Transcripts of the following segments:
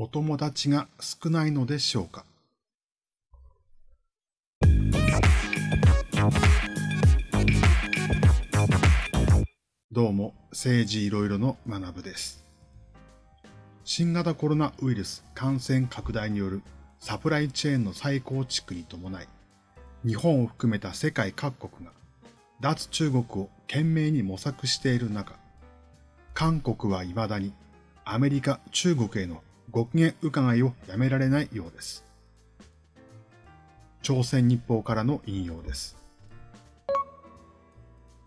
お友達が少ないのでしょうか？どうも、政治いろいろの学部です。新型コロナウイルス感染拡大によるサプライチェーンの再構築に伴い、日本を含めた世界各国が脱中国を懸命に模索している中、韓国は未だにアメリカ、中国へのご機嫌伺いをやめられないようです。朝鮮日報からの引用です。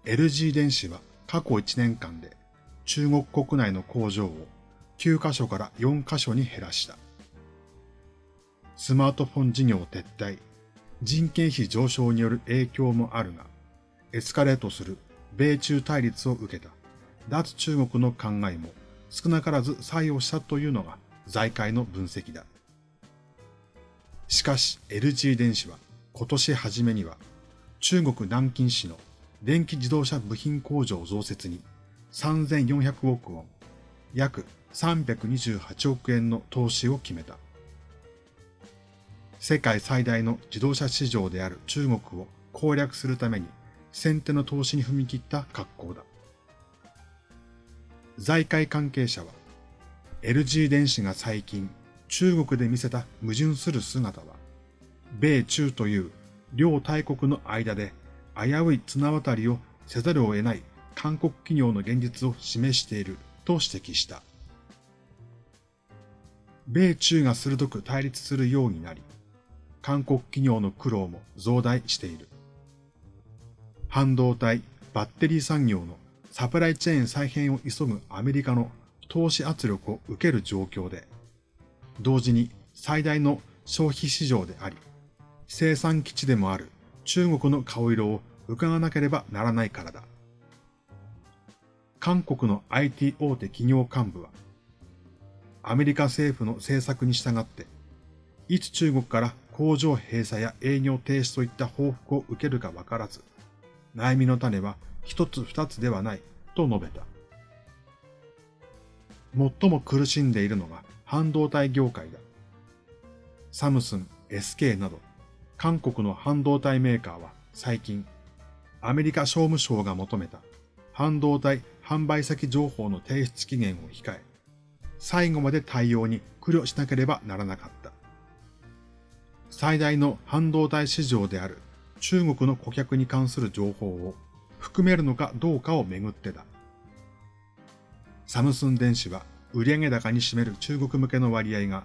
LG 電子は過去1年間で中国国内の工場を9カ所から4カ所に減らした。スマートフォン事業撤退、人件費上昇による影響もあるが、エスカレートする米中対立を受けた脱中国の考えも少なからず作用したというのが財界の分析だ。しかし LG 電子は今年初めには中国南京市の電気自動車部品工場増設に3400億ウォン、約328億円の投資を決めた。世界最大の自動車市場である中国を攻略するために先手の投資に踏み切った格好だ。財界関係者は、LG 電子が最近中国で見せた矛盾する姿は、米中という両大国の間で危うい綱渡りをせざるを得ない韓国企業の現実を示していると指摘した。米中が鋭く対立するようになり、韓国企業の苦労も増大している。半導体、バッテリー産業のサプライチェーン再編を急ぐアメリカの投資圧力を受ける状況で、同時に最大の消費市場であり、生産基地でもある中国の顔色を伺わなければならないからだ。韓国の IT 大手企業幹部は、アメリカ政府の政策に従って、いつ中国から工場閉鎖や営業停止といった報復を受けるかわからず、悩みの種は一つ二つではないと述べた。最も苦しんでいるのが半導体業界だ。サムスン、SK など韓国の半導体メーカーは最近アメリカ商務省が求めた半導体販売先情報の提出期限を控え、最後まで対応に苦慮しなければならなかった。最大の半導体市場である中国の顧客に関する情報を含めるのかどうかをめぐってだ。サムスン電子は売上高に占める中国向けの割合が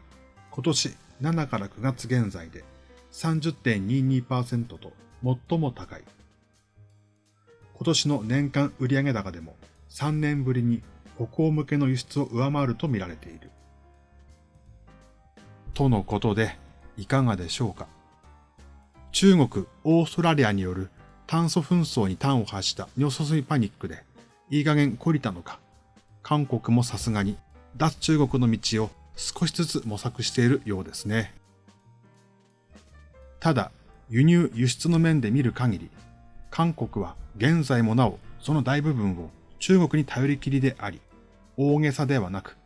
今年7から9月現在で30.22%と最も高い。今年の年間売上高でも3年ぶりに北欧向けの輸出を上回ると見られている。とのことで、いかがでしょうか？中国、オーストラリアによる炭素紛争に端を発した尿素水パニックで、いい加減懲りたのか、韓国もさすがに脱中国の道を少しずつ模索しているようですね。ただ、輸入輸出の面で見る限り、韓国は現在もなおその大部分を中国に頼りきりであり、大げさではなく、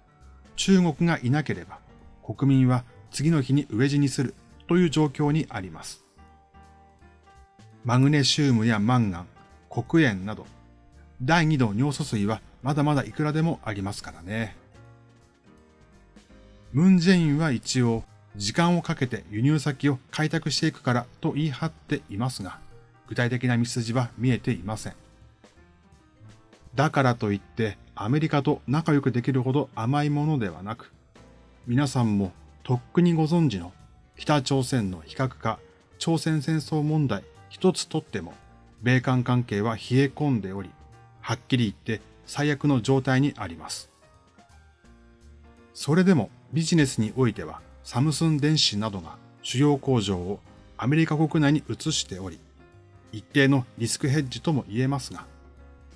中国がいなければ国民は次の日に飢え死にするという状況にあります。マグネシウムやマンガン、黒鉛など、第2度尿素水はまだまだいくらでもありますからね。ムンジェインは一応、時間をかけて輸入先を開拓していくからと言い張っていますが、具体的な道筋は見えていません。だからといってアメリカと仲良くできるほど甘いものではなく、皆さんもとっくにご存知の北朝鮮の非核化、朝鮮戦争問題一つとっても、米韓関係は冷え込んでおり、はっきり言って最悪の状態にあります。それでもビジネスにおいてはサムスン電子などが主要工場をアメリカ国内に移しており、一定のリスクヘッジとも言えますが、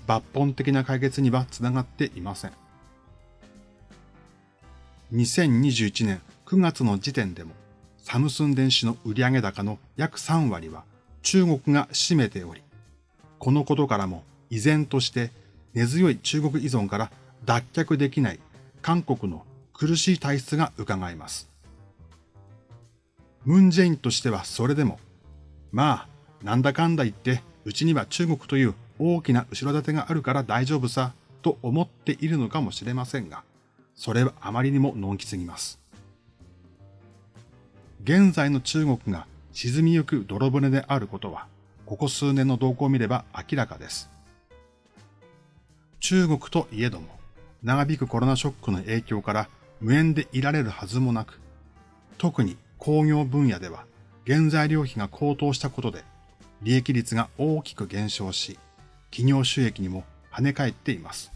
抜本的な解決にはつながっていません。2021年9月の時点でも、サムスン電子の売上高の約3割は中国が占めており、このことからも依然として根強い中国依存から脱却できない韓国の苦しい体質が伺えます。ムンジェインとしてはそれでも、まあ、なんだかんだ言って、うちには中国という大きな後ろ盾があるから大丈夫さ、と思っているのかもしれませんが、それはあまりにものんきすぎます。現在の中国が沈みゆく泥船であることは、ここ数年の動向を見れば明らかです。中国といえども、長引くコロナショックの影響から無縁でいられるはずもなく、特に工業分野では原材料費が高騰したことで利益率が大きく減少し、企業収益にも跳ね返っています。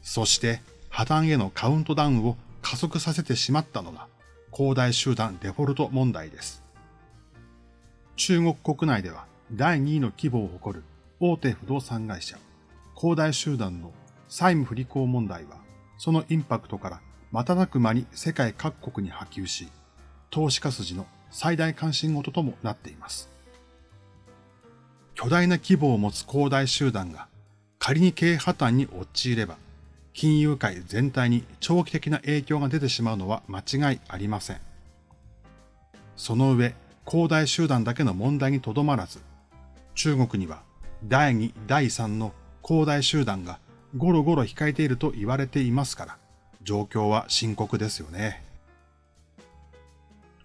そして破綻へのカウントダウンを加速させてしまったのが恒大集団デフォルト問題です。中国国内では第2位の規模を誇る大手不動産会社、恒大集団の債務不履行問題は、そのインパクトから瞬く間に世界各国に波及し、投資家筋の最大関心事ともなっています。巨大な規模を持つ恒大集団が仮に経営破綻に陥れば、金融界全体に長期的な影響が出てしまうのは間違いありません。その上、恒大集団だけの問題にとどまらず、中国には第2、第3の恒大集団がゴロゴロ控えていると言われていますから、状況は深刻ですよね。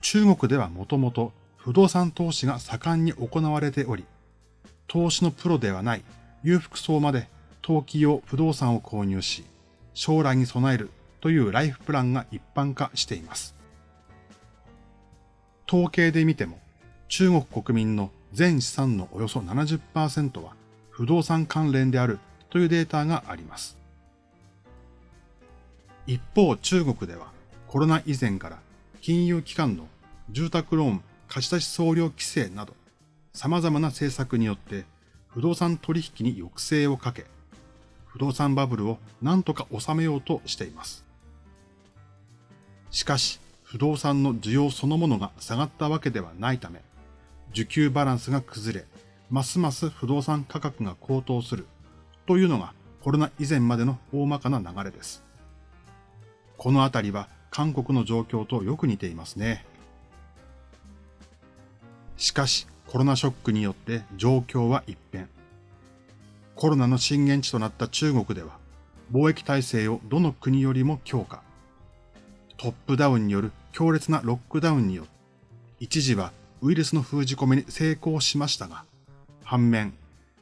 中国ではもともと不動産投資が盛んに行われており、投資のプロではない裕福層まで投機用不動産を購入し、将来に備えるというライフプランが一般化しています。統計で見ても、中国国民の全資産のおよそ70%は不動産関連であるというデータがあります。一方中国ではコロナ以前から金融機関の住宅ローン貸し出し総量規制など様々な政策によって不動産取引に抑制をかけ、不動産バブルを何とか収めようとしています。しかし、不動産の需要そのものが下がったわけではないため、需給バランスが崩れ、ますます不動産価格が高騰するというのがコロナ以前までの大まかな流れです。このあたりは韓国の状況とよく似ていますね。しかし、コロナショックによって状況は一変。コロナの震源地となった中国では、貿易体制をどの国よりも強化。トップダウンによる強烈なロックダウンによって、一時はウイルスの封じ込めに成功しましたが、反面、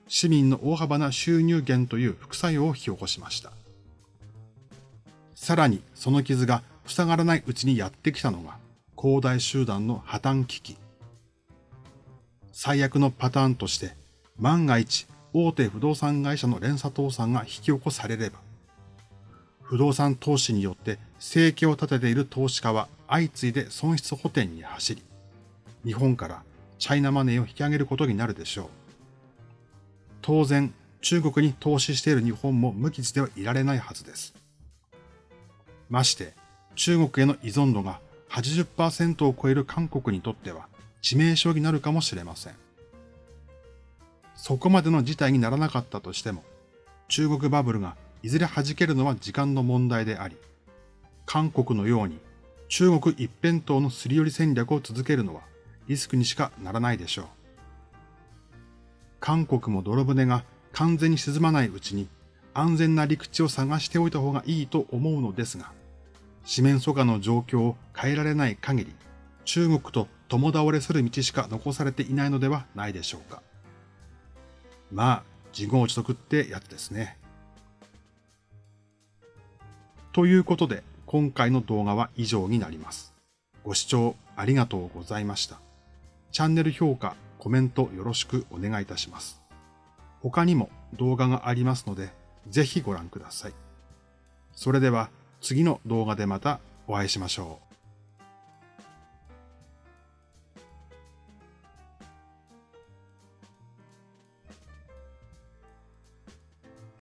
市民の大幅な収入減という副作用を引き起こしました。さらにその傷が塞がらないうちにやってきたのが、恒大集団の破綻危機。最悪のパターンとして、万が一大手不動産会社の連鎖倒産が引き起こされれば、不動産投資によって生計を立てている投資家は相次いで損失補填に走り、日本からチャイナマネーを引き上げることになるでしょう。当然、中国に投資している日本も無傷ではいられないはずです。まして、中国への依存度が80%を超える韓国にとっては致命傷になるかもしれません。そこまでの事態にならなかったとしても、中国バブルがいずれ弾けるのは時間の問題であり、韓国のように中国一辺倒のすり寄り戦略を続けるのはリスクにしかならないでしょう。韓国も泥船が完全に沈まないうちに安全な陸地を探しておいた方がいいと思うのですが、四面楚歌の状況を変えられない限り、中国と共倒れする道しか残されていないのではないでしょうか。まあ、自業自得ってやつですね。ということで、今回の動画は以上になります。ご視聴ありがとうございました。チャンネル評価、コメントよろしくお願いいたします。他にも動画がありますので、ぜひご覧ください。それでは次の動画でまたお会いしましょう。